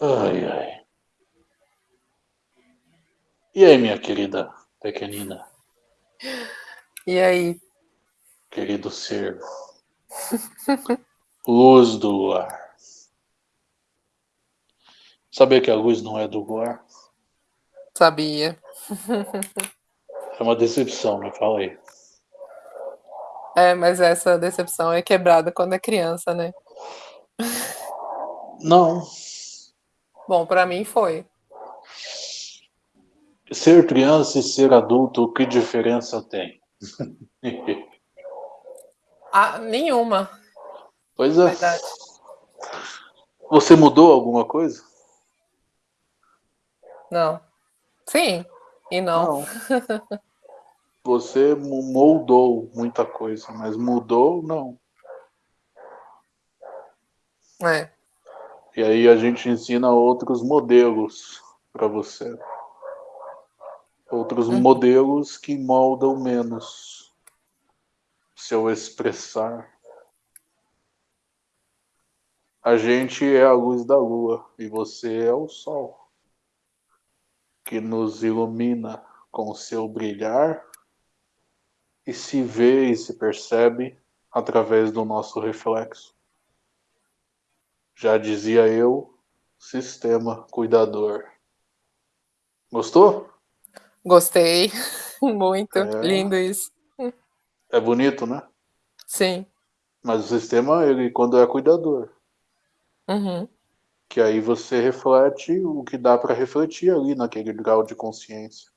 Ai, ai. E aí, minha querida pequenina? E aí? Querido ser. luz do luar. Sabia que a luz não é do luar? Sabia. É uma decepção, me fala aí. É, mas essa decepção é quebrada quando é criança, né? Não. Bom, para mim foi. Ser criança e ser adulto, que diferença tem? ah, nenhuma. Pois é. Verdade. Você mudou alguma coisa? Não. Sim e não. não. Você moldou muita coisa, mas mudou, não. É. E aí a gente ensina outros modelos para você. Outros uhum. modelos que moldam menos seu expressar. A gente é a luz da lua e você é o sol que nos ilumina com seu brilhar e se vê e se percebe através do nosso reflexo. Já dizia eu, sistema cuidador. Gostou? Gostei. Muito. É... Lindo isso. É bonito, né? Sim. Mas o sistema, ele quando é cuidador. Uhum. Que aí você reflete o que dá para refletir ali naquele grau de consciência.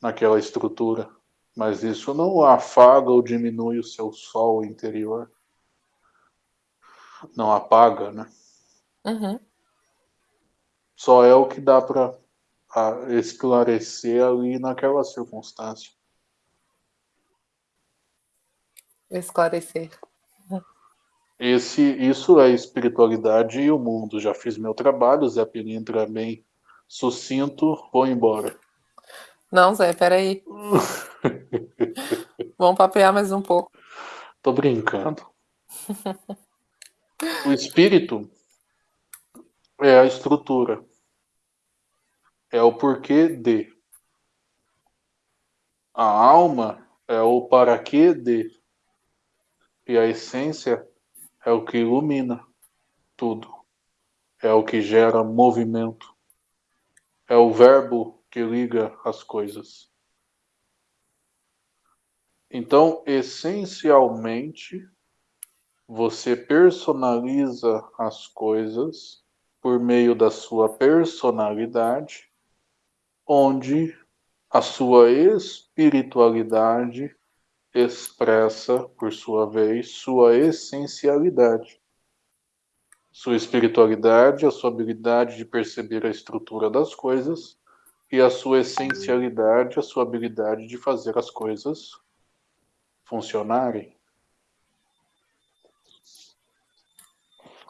Naquela estrutura. Mas isso não afaga ou diminui o seu sol interior. Não apaga, né? Uhum. Só é o que dá para esclarecer ali naquela circunstância. Esclarecer. Esse, isso é espiritualidade e o mundo. Já fiz meu trabalho, Zé Pilintra bem sucinto, vou embora. Não, Zé, peraí. Vamos papear mais um pouco. Tô brincando. o espírito é a estrutura. É o porquê de. A alma é o para quê de. E a essência é o que ilumina tudo. É o que gera movimento. É o verbo que liga as coisas. Então, essencialmente, você personaliza as coisas por meio da sua personalidade, onde a sua espiritualidade expressa, por sua vez, sua essencialidade. Sua espiritualidade, a sua habilidade de perceber a estrutura das coisas, e a sua essencialidade, a sua habilidade de fazer as coisas funcionarem.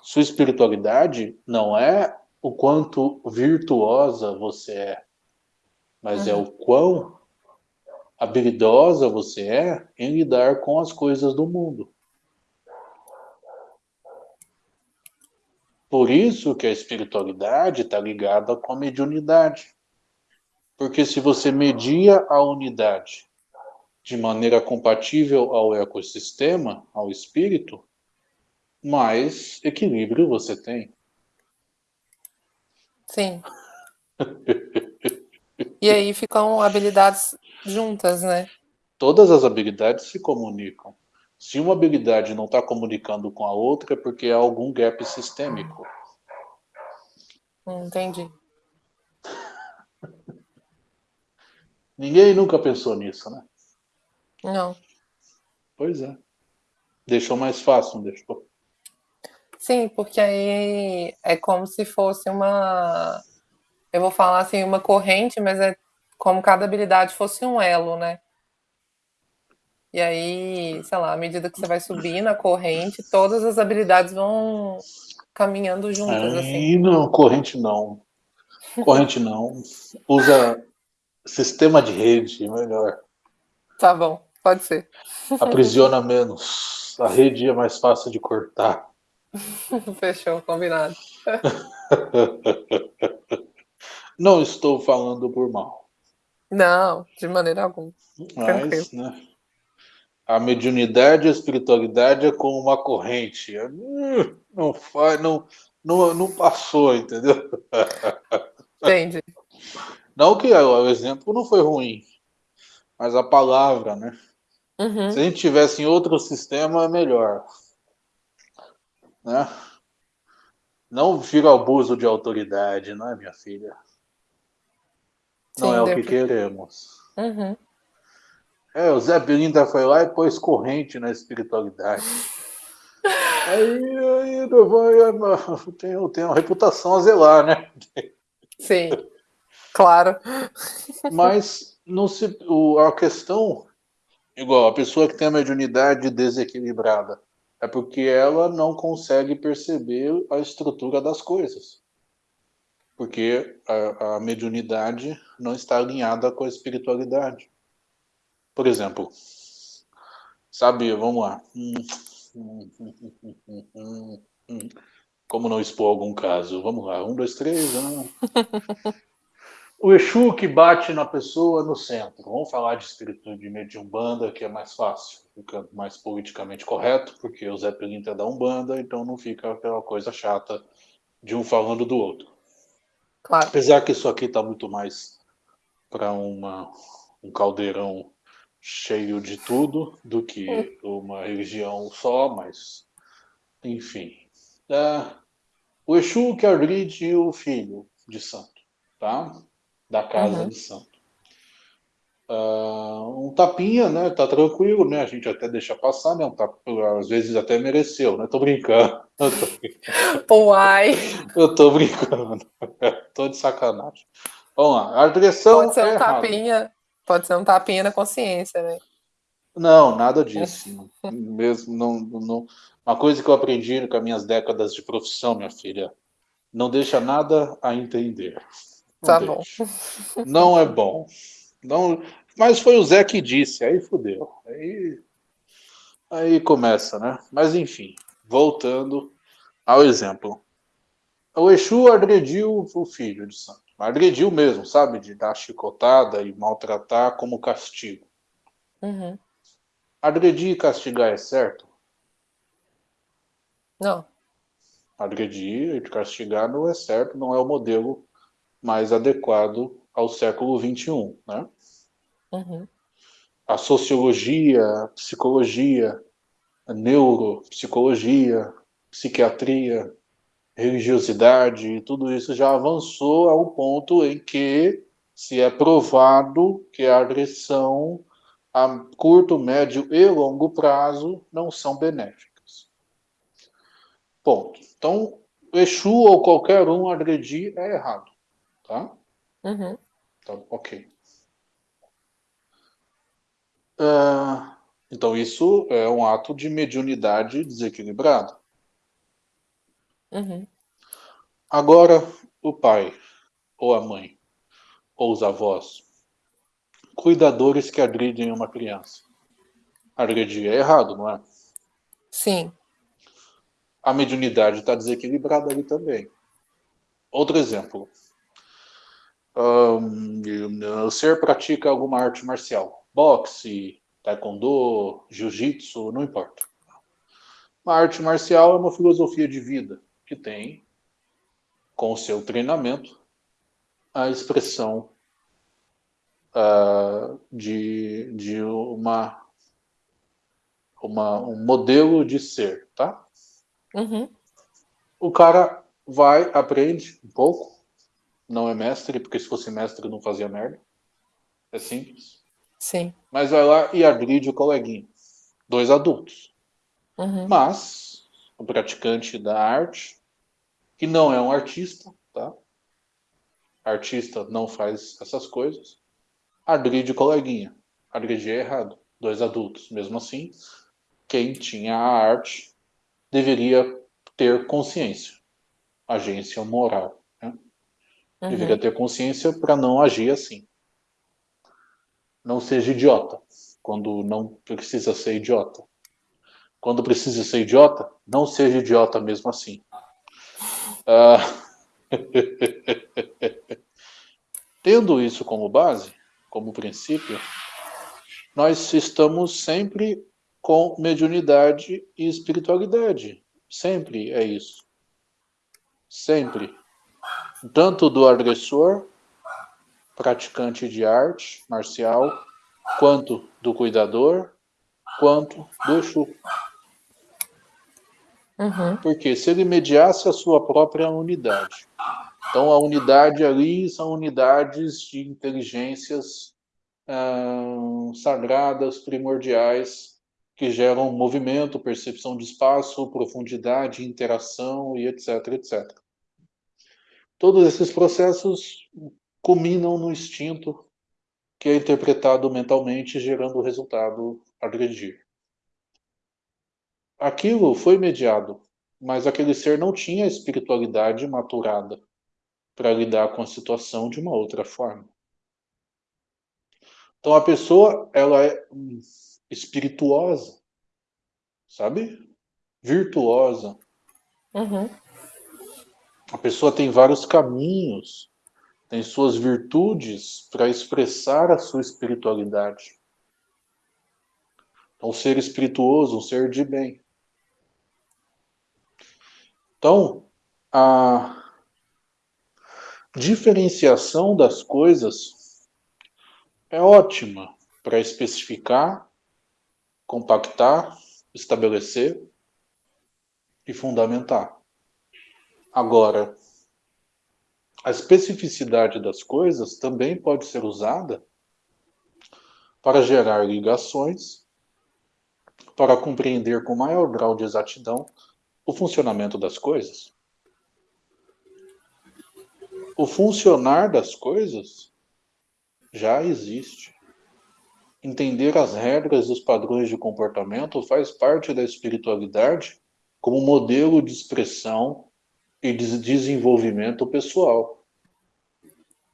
Sua espiritualidade não é o quanto virtuosa você é, mas uhum. é o quão habilidosa você é em lidar com as coisas do mundo. Por isso que a espiritualidade está ligada com a mediunidade. Porque se você media a unidade de maneira compatível ao ecossistema, ao espírito, mais equilíbrio você tem. Sim. e aí ficam habilidades juntas, né? Todas as habilidades se comunicam. Se uma habilidade não está comunicando com a outra, é porque há algum gap sistêmico. Entendi. Ninguém nunca pensou nisso, né? Não. Pois é. Deixou mais fácil, não deixou? Sim, porque aí é como se fosse uma. Eu vou falar assim, uma corrente, mas é como cada habilidade fosse um elo, né? E aí, sei lá, à medida que você vai subindo a corrente, todas as habilidades vão caminhando juntas, assim. Não, corrente não. Corrente não. Usa sistema de rede, melhor. Tá bom. Pode ser. Aprisiona menos. A rede é mais fácil de cortar. Fechou, combinado. Não estou falando por mal. Não, de maneira alguma. Mas, né, a mediunidade e a espiritualidade é como uma corrente. Não faz, não, não, não passou, entendeu? Entendi. Não que o exemplo não foi ruim, mas a palavra, né? Uhum. Se a gente tivesse em outro sistema, é melhor. Né? Não vira abuso de autoridade, não é, minha filha? Não Sim, é o que pra- queremos. Uhum. É, o Zé Pilinta foi lá e pôs corrente na espiritualidade. Aí, aí vai, tem, tem uma reputação a zelar, né? Sim, claro. Mas não se, o, a questão, igual a pessoa que tem a mediunidade desequilibrada, é porque ela não consegue perceber a estrutura das coisas. Porque a, a mediunidade não está alinhada com a espiritualidade. Por exemplo, sabe, vamos lá. Hum, hum, hum. Como não expor algum caso? Vamos lá, um, dois, três. Um. O Exu que bate na pessoa no centro. Vamos falar de espírito de mediumbanda, que é mais fácil, fica mais politicamente correto, porque o Zé Pelinta é da Umbanda, então não fica aquela coisa chata de um falando do outro. Claro. Apesar que isso aqui está muito mais para um caldeirão cheio de tudo do que uma religião só, mas enfim. É, o Exu que agride o filho de santo, tá? Da casa Uhum. de santo. Ah, um tapinha, né? Tá tranquilo, né? A gente até deixa passar, né? Um às vezes até mereceu, né? Tô brincando. Eu tô brincando. Uai, Eu tô brincando. tô de sacanagem. Vamos lá. A agressão pode ser é um errada. tapinha, pode ser um tapinha na consciência, né? Não, nada disso. Mesmo não, não. Uma coisa que eu aprendi com as minhas décadas de profissão, minha filha, não deixa nada a entender. Não Tá deixa. Não é bom. Não, mas foi o Zé que disse, aí fudeu. Aí, aí começa, né? Mas enfim, voltando ao exemplo. O Exu agrediu o filho de santo. Agrediu mesmo, sabe? De dar chicotada e maltratar como castigo. Uhum. Agredir e castigar é certo? Não. Agredir e castigar não é certo, não é o modelo mais adequado ao século XXI, né? Uhum. A sociologia, a psicologia, a neuropsicologia, psiquiatria, religiosidade, tudo isso já avançou ao ponto em que se é provado que a agressão a curto, médio e longo prazo não são benéficas. Ponto. Então, Exu ou qualquer um agredir é errado, tá? Uhum. Então, ok. Ah, então, isso é um ato de mediunidade desequilibrada. Uhum. Agora, o pai, ou a mãe, ou os avós, cuidadores que agridem uma criança. Agredir é errado, não é? Sim. A mediunidade está desequilibrada ali também. Outro exemplo. Um, o ser pratica alguma arte marcial. Boxe, taekwondo, jiu-jitsu, não importa. Uma arte marcial é uma filosofia de vida que tem, com o seu treinamento, a expressão uh, de, de uma, uma, um modelo de ser, tá? Uhum. O cara vai, aprende um pouco, não é mestre, porque se fosse mestre não fazia merda. É simples. Sim. Mas vai lá e agride o coleguinha. Dois adultos. Uhum. Mas o praticante da arte, que não é um artista, tá? Artista não faz essas coisas. Agride o coleguinha. Agredir é errado. Dois adultos. Mesmo assim, quem tinha a arte deveria ter consciência. Agência moral. Uhum. Deveria ter consciência para não agir assim. Não seja idiota, quando não precisa ser idiota. quando precisa ser idiota, não seja idiota mesmo assim. Ah, tendo isso como base, como princípio, nós estamos sempre com mediunidade e espiritualidade. Sempre é isso. Sempre. Tanto do agressor, praticante de arte marcial, quanto do cuidador, quanto do Exu. Uhum. Porque se ele mediasse a sua própria unidade, então a unidade ali são unidades de inteligências ah, sagradas, primordiais, que geram movimento, percepção de espaço, profundidade, interação e etc, etc. Todos esses processos culminam no instinto que é interpretado mentalmente, gerando o resultado agredir. Aquilo foi mediado, mas aquele ser não tinha espiritualidade maturada para lidar com a situação de uma outra forma. Então a pessoa, ela é espirituosa, sabe? Virtuosa. Uhum. A pessoa tem vários caminhos, tem suas virtudes para expressar a sua espiritualidade. É um ser espirituoso, um ser de bem. Então, a diferenciação das coisas é ótima para especificar, compactar, estabelecer e fundamentar. Agora, a especificidade das coisas também pode ser usada para gerar ligações, para compreender com maior grau de exatidão o funcionamento das coisas. O funcionar das coisas já existe. Entender as regras e os padrões de comportamento faz parte da espiritualidade como modelo de expressão e de desenvolvimento pessoal.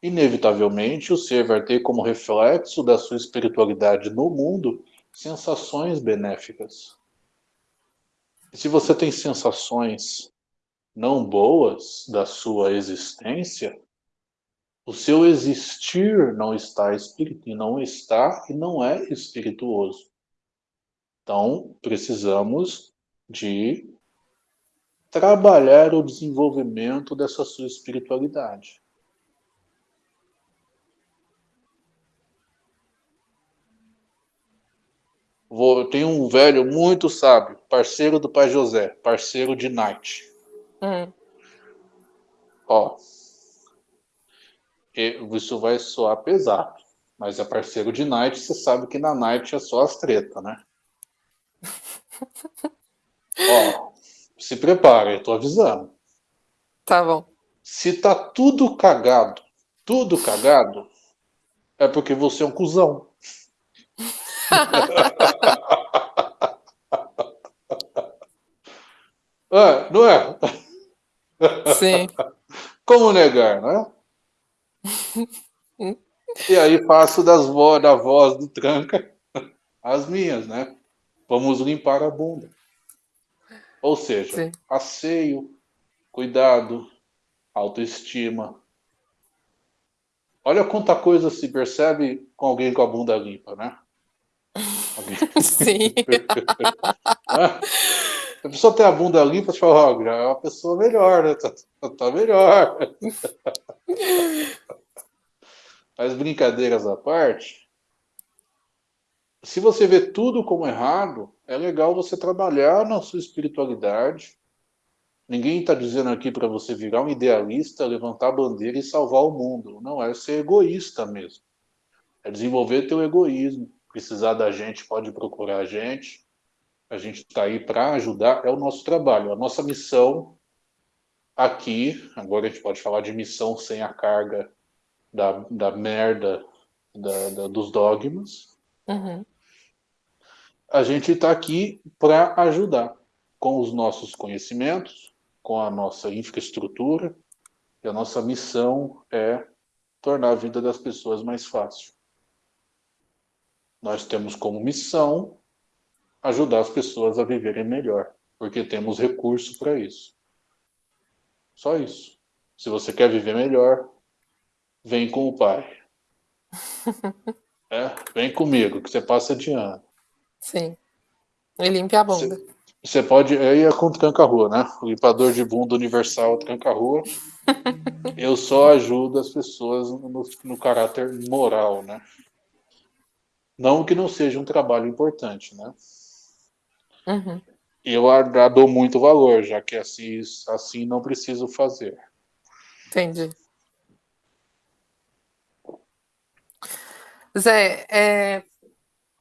Inevitavelmente, o ser vai ter como reflexo da sua espiritualidade no mundo sensações benéficas. E se você tem sensações não boas da sua existência, o seu existir não está espírito, não está e não é espirituoso. Então, precisamos de trabalhar o desenvolvimento dessa sua espiritualidade. Vou, tem um velho muito sábio, parceiro do pai José, parceiro de Night. Hum. Ó, isso vai soar pesado, mas é parceiro de Night, você sabe que na Night é só as tretas, né? Ó, se prepare, eu tô avisando. Tá bom. Se tá tudo cagado, tudo cagado, é porque você é um cuzão. é, não é? Sim. Como negar, não é? e aí faço das vo da voz do tranca as minhas, né? Vamos limpar a bunda. Ou seja, Sim. asseio, cuidado, autoestima. Olha quanta coisa se percebe com alguém com a bunda limpa, né? Sim. a pessoa tem a bunda limpa, você fala, oh, é uma pessoa melhor, né? Tá, tá melhor. Mas brincadeiras à parte, se você vê tudo como errado, é legal você trabalhar na sua espiritualidade. Ninguém está dizendo aqui para você virar um idealista, levantar a bandeira e salvar o mundo. Não, é ser egoísta mesmo. É desenvolver teu egoísmo. Precisar da gente, pode procurar a gente. A gente está aí para ajudar, é o nosso trabalho. A nossa missão aqui, agora a gente pode falar de missão sem a carga da, da merda da, da, dos dogmas. Uhum a gente está aqui para ajudar com os nossos conhecimentos, com a nossa infraestrutura, e a nossa missão é tornar a vida das pessoas mais fácil. Nós temos como missão ajudar as pessoas a viverem melhor, porque temos recurso para isso. Só isso. Se você quer viver melhor, vem com o pai. é, vem comigo, que você passa de ano. Sim. E limpe a bunda. Você, pode. Aí é com tranca-rua, né? O limpador de bunda universal tranca-rua. Eu só ajudo as pessoas no, no caráter moral, né? Não que não seja um trabalho importante, né? Uhum. Eu dou muito valor, já que assim, assim não preciso fazer. Entendi. Zé, é,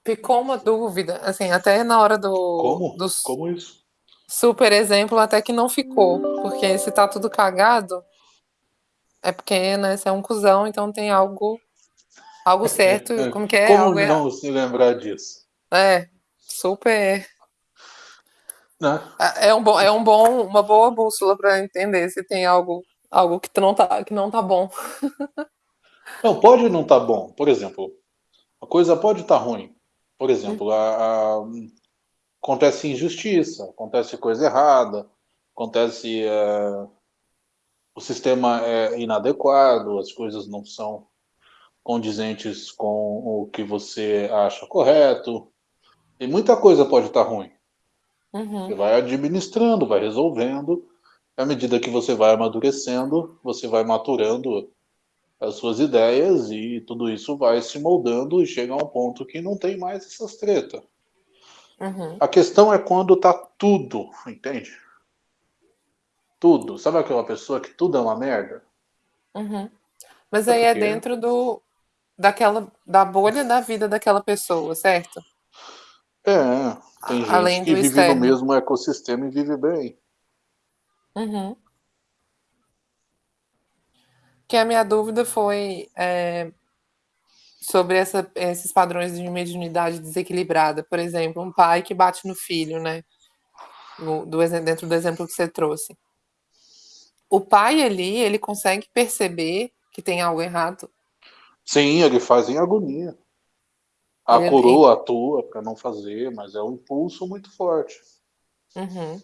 ficou uma dúvida, assim, até na hora do. Como? Do Como isso? Super exemplo, até que não ficou. Porque se tá tudo cagado, é porque, né, você é um cuzão, então tem algo. Algo certo. Como que é? Como algo não se lembrar disso? É, super. Né? É um bom, é um bom, uma boa bússola para entender se tem algo, algo que não tá, que não tá bom. Não, pode não tá bom. Por exemplo, a coisa pode estar tá ruim. Por exemplo, a, a, acontece injustiça, acontece coisa errada, acontece é, o sistema é inadequado, as coisas não são condizentes com o que você acha correto. E muita coisa pode estar ruim. Uhum. Você vai administrando, vai resolvendo. À medida que você vai amadurecendo, você vai maturando as suas ideias e tudo isso vai se moldando e chega a um ponto que não tem mais essas tretas. Uhum. A questão é quando tá tudo, entende? Tudo. Sabe aquela pessoa que tudo é uma merda? Uhum. Mas aí é dentro do daquela da bolha da vida daquela pessoa, certo? É, tem gente Além que do vive externo. no mesmo ecossistema e vive bem. Uhum. Que a minha dúvida foi é, sobre essa, esses padrões de mediunidade desequilibrada. Por exemplo, um pai que bate no filho, né? No, do, dentro do exemplo que você trouxe. O pai ali, ele consegue perceber que tem algo errado. Sim, ele faz em agonia. A Ele- coroa atua para não fazer, mas é um impulso muito forte. Uhum.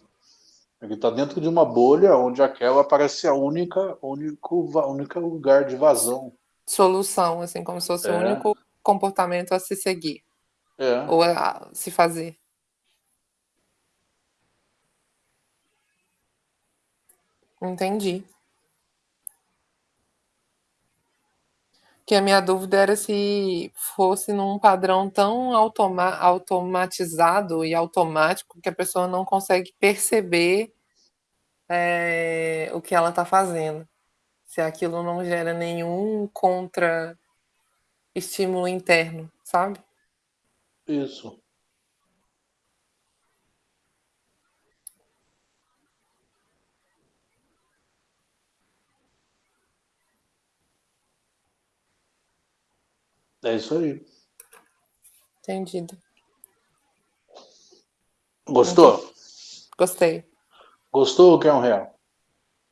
Ele está dentro de uma bolha onde aquela parece a única, único, única lugar de vazão. Solução, assim, como se fosse o É. único comportamento a se seguir É. ou a se fazer. Entendi. Que a minha dúvida era se fosse num padrão tão automa automatizado e automático que a pessoa não consegue perceber é, o que ela está fazendo. Se aquilo não gera nenhum contra estímulo interno, sabe? Isso. É isso aí. Entendido. Gostou? Gostei. Gostou ou quer um real?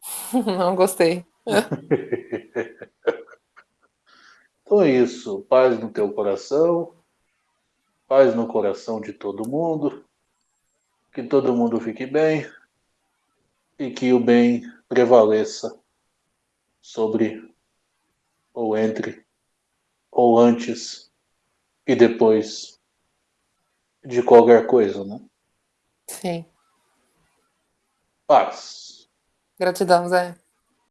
Não gostei. Então é isso. Paz no teu coração. Paz no coração de todo mundo. Que todo mundo fique bem. E que o bem prevaleça sobre ou entre ou antes e depois de qualquer coisa, né? Sim. Paz. Gratidão, Zé.